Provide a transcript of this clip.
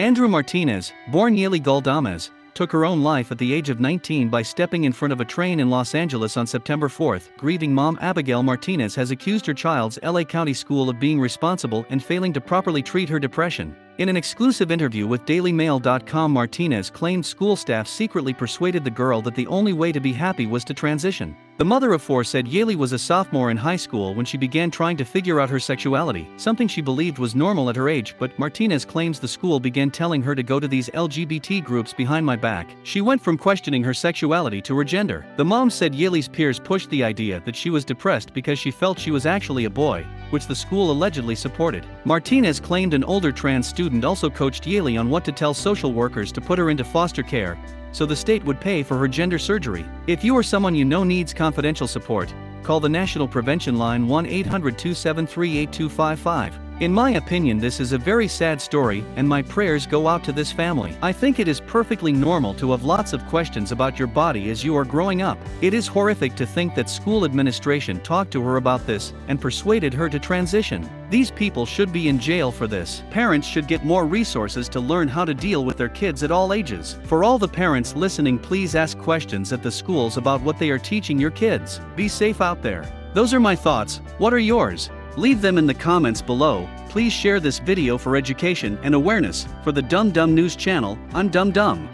Andrew Martinez, born Yaeli Galdames, took her own life at the age of 19 by stepping in front of a train in Los Angeles on September 4. Grieving mom Abigail Martinez has accused her child's LA County school of being responsible and failing to properly treat her depression. In an exclusive interview with DailyMail.com, Martinez claimed school staff secretly persuaded the girl that the only way to be happy was to transition. The mother of four said Yaeli was a sophomore in high school when she began trying to figure out her sexuality, something she believed was normal at her age, but Martinez claims the school began telling her to go to these LGBT groups behind my back. She went from questioning her sexuality to her gender. The mom said Yaeli's peers pushed the idea that she was depressed because she felt she was actually a boy, which the school allegedly supported. Martinez claimed an older trans student also coached Yaeli on what to tell social workers to put her into foster care, so the state would pay for her gender surgery. If you or someone you know needs confidential support, call the National Prevention Line 1 800 273 8255. In my opinion, this is a very sad story, and my prayers go out to this family. I think it is perfectly normal to have lots of questions about your body as you are growing up. It is horrific to think that school administration talked to her about this and persuaded her to transition. These people should be in jail for this. Parents should get more resources to learn how to deal with their kids at all ages. For all the parents listening, please ask questions at the schools about what they are teaching your kids. Be safe out there. Those are my thoughts. What are yours? Leave them in the comments below. Please share this video for education and awareness. For the Dumb Dumb News channel, I'm Dumb Dumb.